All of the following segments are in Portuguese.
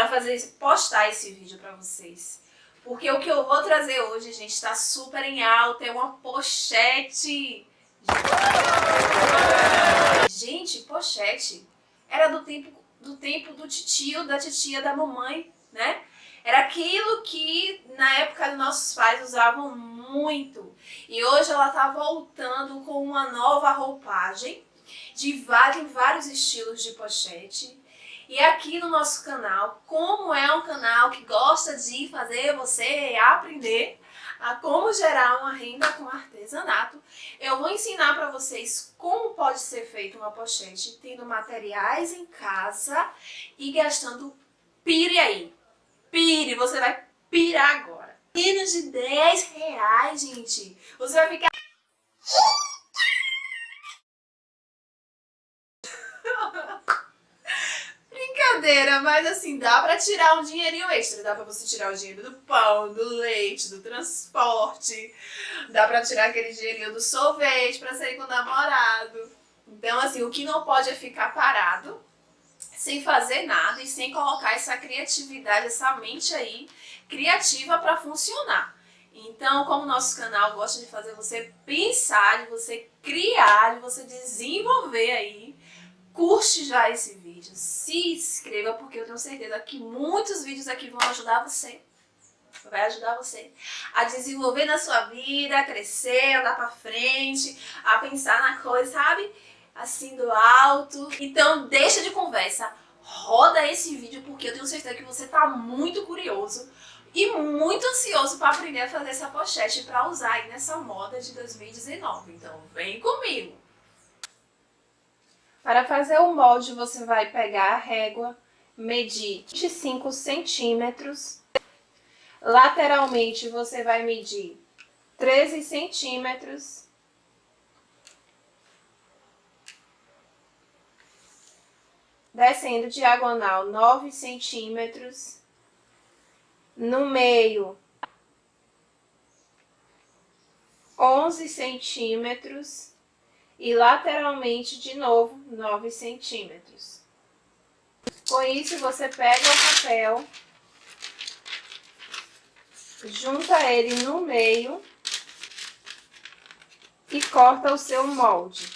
para fazer postar esse vídeo para vocês. Porque o que eu vou trazer hoje, gente, está super em alta, é uma pochete. Gente, pochete era do tempo do tempo do titio, da titia, da mamãe, né? Era aquilo que na época dos nossos pais usavam muito. E hoje ela está voltando com uma nova roupagem de vários, vários estilos de pochete. E aqui no nosso canal, como é um canal que gosta de fazer você aprender a como gerar uma renda com artesanato, eu vou ensinar para vocês como pode ser feita uma pochete tendo materiais em casa e gastando pire aí. Pire, você vai pirar agora. Menos de 10 reais, gente. Você vai ficar... Brincadeira, mas assim, dá pra tirar um dinheirinho extra. Dá pra você tirar o dinheiro do pão, do leite, do transporte. Dá pra tirar aquele dinheirinho do sorvete pra sair com o namorado. Então, assim, o que não pode é ficar parado sem fazer nada e sem colocar essa criatividade, essa mente aí criativa para funcionar. Então, como nosso canal gosta de fazer você pensar, de você criar, de você desenvolver aí, curte já esse vídeo, se inscreva, porque eu tenho certeza que muitos vídeos aqui vão ajudar você vai ajudar você a desenvolver na sua vida, a crescer, andar pra frente, a pensar na coisa, sabe? assim do alto. Então deixa de conversa, roda esse vídeo porque eu tenho certeza que você tá muito curioso e muito ansioso para aprender a fazer essa pochete para usar aí nessa moda de 2019. Então vem comigo! Para fazer o molde você vai pegar a régua, medir 25 centímetros, lateralmente você vai medir 13 centímetros. Descendo diagonal 9 centímetros, no meio 11 centímetros e lateralmente de novo 9 centímetros. Com isso você pega o papel, junta ele no meio e corta o seu molde.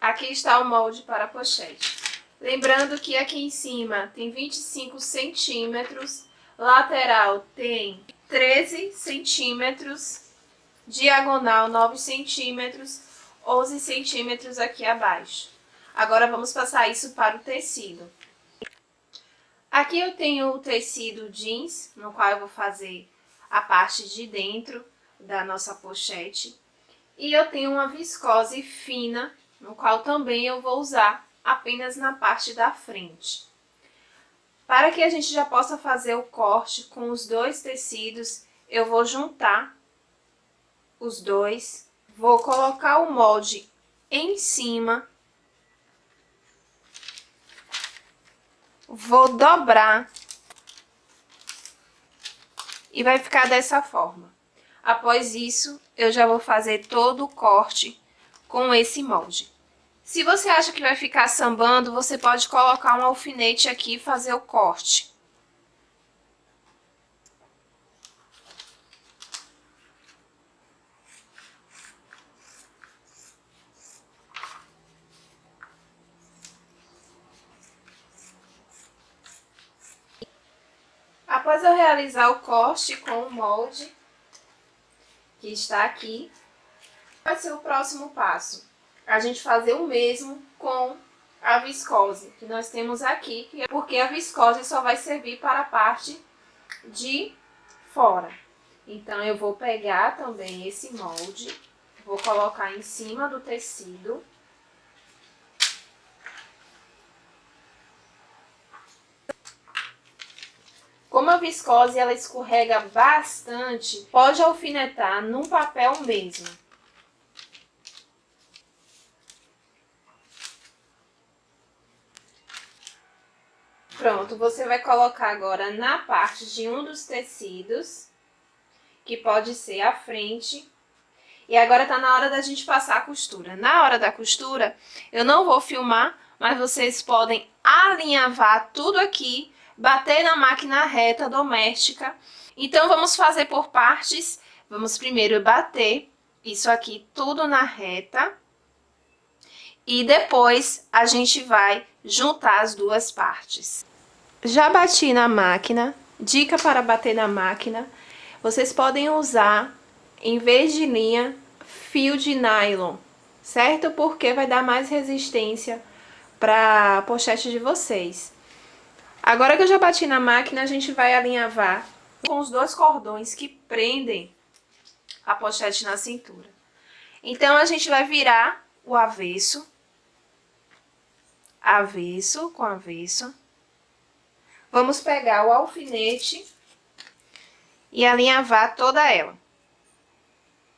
Aqui está o molde para a pochete. Lembrando que aqui em cima tem 25 centímetros, lateral tem 13 centímetros, diagonal 9 centímetros, 11 centímetros aqui abaixo. Agora vamos passar isso para o tecido. Aqui eu tenho o tecido jeans, no qual eu vou fazer a parte de dentro da nossa pochete. E eu tenho uma viscose fina, no qual também eu vou usar apenas na parte da frente. Para que a gente já possa fazer o corte com os dois tecidos, eu vou juntar os dois, vou colocar o molde em cima, vou dobrar e vai ficar dessa forma. Após isso, eu já vou fazer todo o corte com esse molde. Se você acha que vai ficar sambando, você pode colocar um alfinete aqui e fazer o corte. Após eu realizar o corte com o molde, que está aqui, vai ser o próximo passo? A gente fazer o mesmo com a viscose que nós temos aqui, é porque a viscose só vai servir para a parte de fora. Então, eu vou pegar também esse molde, vou colocar em cima do tecido. Como a viscose ela escorrega bastante, pode alfinetar num papel mesmo. Pronto, você vai colocar agora na parte de um dos tecidos, que pode ser a frente, E agora tá na hora da gente passar a costura. Na hora da costura, eu não vou filmar, mas vocês podem alinhavar tudo aqui, bater na máquina reta doméstica. Então, vamos fazer por partes. Vamos primeiro bater isso aqui tudo na reta. E depois, a gente vai juntar as duas partes. Já bati na máquina. Dica para bater na máquina. Vocês podem usar em vez de linha, fio de nylon, certo? Porque vai dar mais resistência para a pochete de vocês. Agora que eu já bati na máquina, a gente vai alinhavar com os dois cordões que prendem a pochete na cintura. Então, a gente vai virar o avesso, avesso com avesso. Vamos pegar o alfinete e alinhavar toda ela.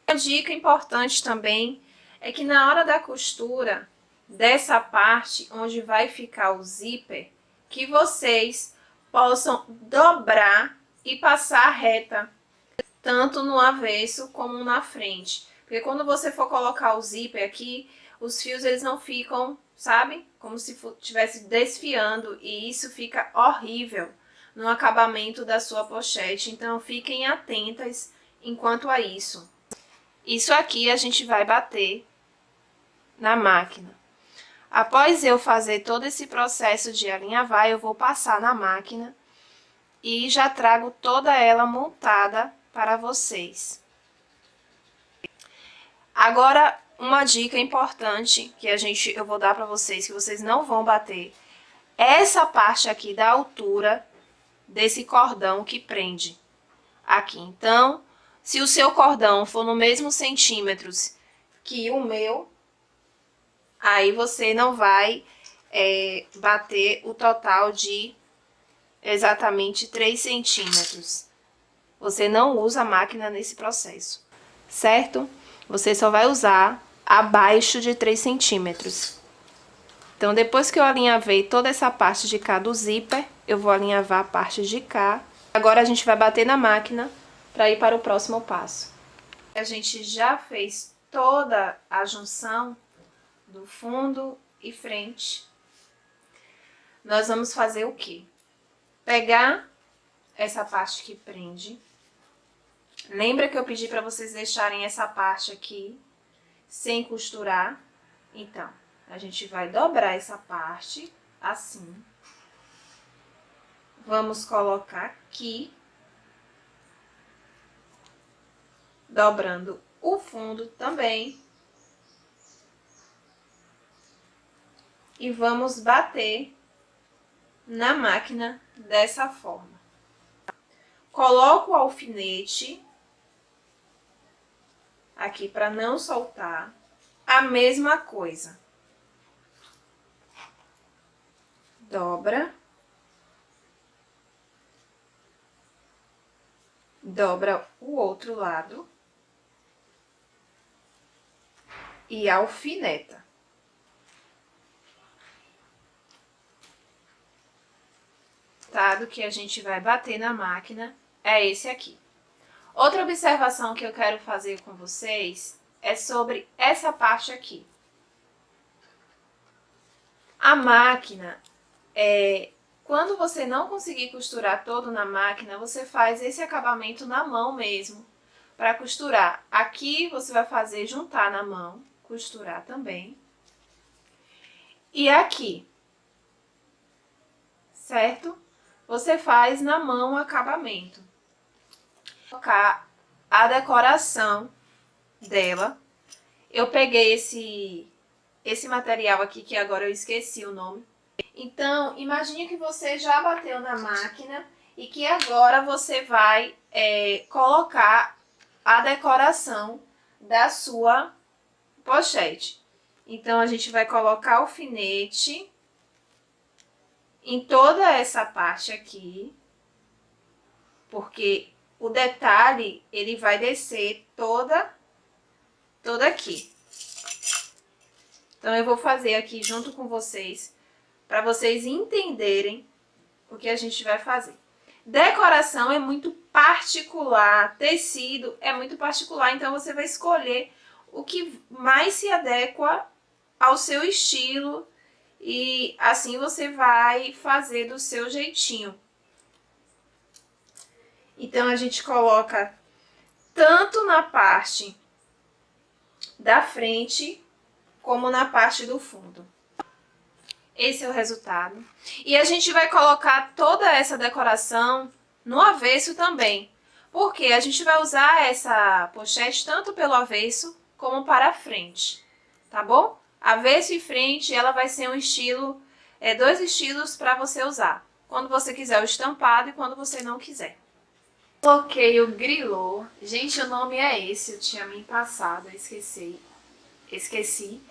Uma dica importante também é que na hora da costura dessa parte onde vai ficar o zíper, que vocês possam dobrar e passar reta, tanto no avesso como na frente. Porque quando você for colocar o zíper aqui, os fios eles não ficam, sabe? Como se estivesse desfiando e isso fica horrível no acabamento da sua pochete. Então fiquem atentas enquanto a isso. Isso aqui a gente vai bater na máquina. Após eu fazer todo esse processo de alinhavar, eu vou passar na máquina e já trago toda ela montada para vocês. Agora, uma dica importante que a gente, eu vou dar para vocês, que vocês não vão bater, essa parte aqui da altura desse cordão que prende aqui. Então, se o seu cordão for no mesmo centímetros que o meu, aí você não vai é, bater o total de exatamente 3 centímetros. Você não usa a máquina nesse processo, certo? Você só vai usar abaixo de 3 centímetros. Então, depois que eu alinhavei toda essa parte de cá do zíper, eu vou alinhavar a parte de cá. Agora, a gente vai bater na máquina para ir para o próximo passo. A gente já fez toda a junção do fundo e frente. Nós vamos fazer o quê? Pegar essa parte que prende. Lembra que eu pedi para vocês deixarem essa parte aqui sem costurar? Então, a gente vai dobrar essa parte assim. Vamos colocar aqui dobrando o fundo também. E vamos bater na máquina dessa forma. Coloco o alfinete aqui para não soltar. A mesma coisa. Dobra. Dobra o outro lado. e alfineta. Tá? que a gente vai bater na máquina é esse aqui. Outra observação que eu quero fazer com vocês é sobre essa parte aqui. A máquina, é, quando você não conseguir costurar todo na máquina, você faz esse acabamento na mão mesmo, para costurar. Aqui você vai fazer juntar na mão, costurar também. E aqui, certo? Você faz na mão o acabamento. Colocar a decoração dela. Eu peguei esse, esse material aqui, que agora eu esqueci o nome. Então, imagine que você já bateu na máquina e que agora você vai é, colocar a decoração da sua pochete. Então, a gente vai colocar alfinete em toda essa parte aqui, porque o detalhe, ele vai descer toda, toda aqui. Então, eu vou fazer aqui junto com vocês, para vocês entenderem o que a gente vai fazer. Decoração é muito particular, tecido é muito particular, então você vai escolher o que mais se adequa ao seu estilo e assim você vai fazer do seu jeitinho. Então, a gente coloca tanto na parte da frente como na parte do fundo. Esse é o resultado. E a gente vai colocar toda essa decoração no avesso também. Porque a gente vai usar essa pochete tanto pelo avesso como para a frente, tá bom? Avesso e frente, ela vai ser um estilo, é, dois estilos para você usar. Quando você quiser o estampado e quando você não quiser. Coloquei o grilô. Gente, o nome é esse, eu tinha me passado, esqueci. Esqueci.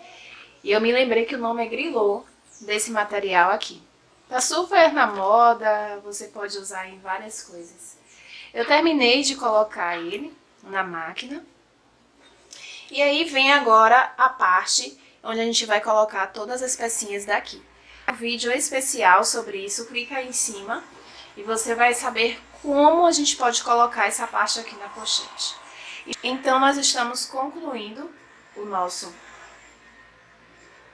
E eu me lembrei que o nome é grilô desse material aqui. Tá super na moda, você pode usar em várias coisas. Eu terminei de colocar ele na máquina. E aí vem agora a parte onde a gente vai colocar todas as pecinhas daqui. Um vídeo especial sobre isso, clica aí em cima e você vai saber como a gente pode colocar essa parte aqui na pochete. Então, nós estamos concluindo o nosso,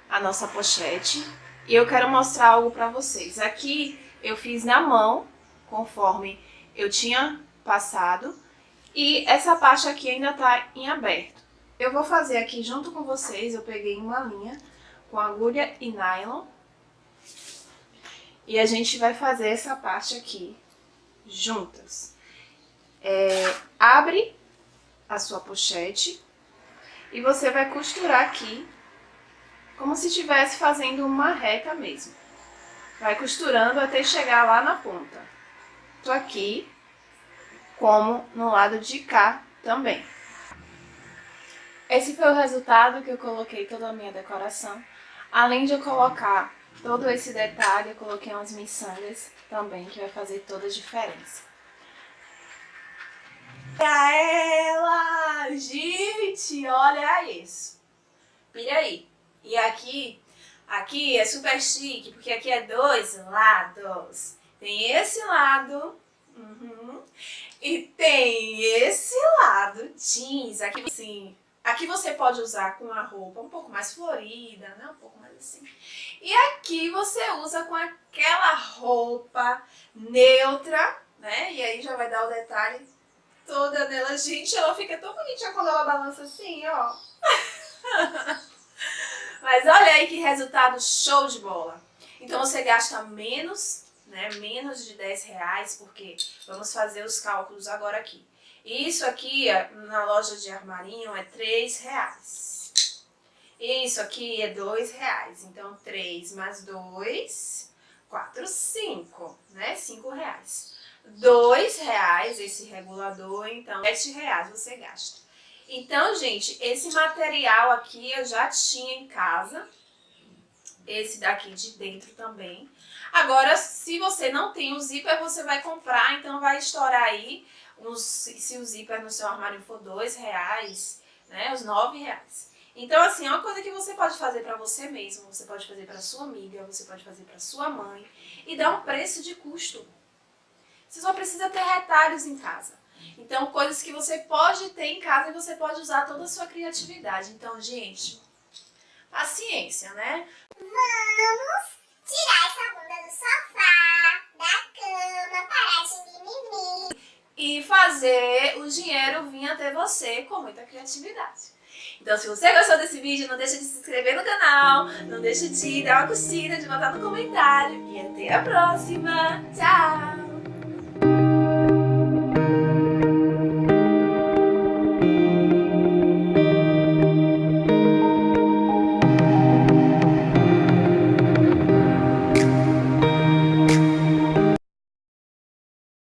a nossa pochete e eu quero mostrar algo para vocês. Aqui eu fiz na mão, conforme eu tinha passado, e essa parte aqui ainda está em aberto. Eu vou fazer aqui junto com vocês, eu peguei uma linha com agulha e nylon. E a gente vai fazer essa parte aqui juntas. É, abre a sua pochete e você vai costurar aqui como se estivesse fazendo uma reta mesmo. Vai costurando até chegar lá na ponta. Tô aqui, como no lado de cá também. Esse foi o resultado que eu coloquei toda a minha decoração. Além de eu colocar todo esse detalhe, eu coloquei umas miçangas também, que vai fazer toda a diferença. Pra ela! Gente, olha isso. Pira aí. E aqui, aqui é super chique, porque aqui é dois lados. Tem esse lado, uhum, e tem esse lado jeans, aqui assim, Aqui você pode usar com a roupa um pouco mais florida, né? Um pouco mais assim. E aqui você usa com aquela roupa neutra, né? E aí já vai dar o detalhe toda dela. Gente, ela fica tão bonitinha quando ela balança assim, ó. Mas olha aí que resultado show de bola. Então você gasta menos, né? Menos de 10 reais, porque vamos fazer os cálculos agora aqui. Isso aqui na loja de armarinho é 3 reais. Isso aqui é 2 reais. Então, 3 mais 2, 4, 5, né? 5 reais. 2 reais esse regulador, então 7 reais você gasta. Então, gente, esse material aqui eu já tinha em casa. Esse daqui de dentro também. Agora, se você não tem o zíper, você vai comprar, então vai estourar aí se o zíper no seu armário for dois reais, né, os nove reais. Então, assim, é uma coisa que você pode fazer para você mesmo, você pode fazer para sua amiga, você pode fazer para sua mãe e dar um preço de custo. Você só precisa ter retalhos em casa. Então, coisas que você pode ter em casa e você pode usar toda a sua criatividade. Então, gente, paciência, né? Vamos tirar essa bunda do sofá, da cama, parar de mimimi e fazer o dinheiro vir até você com muita criatividade. Então, se você gostou desse vídeo, não deixa de se inscrever no canal, não deixa de dar uma curtida, de botar no comentário. E até a próxima. Tchau!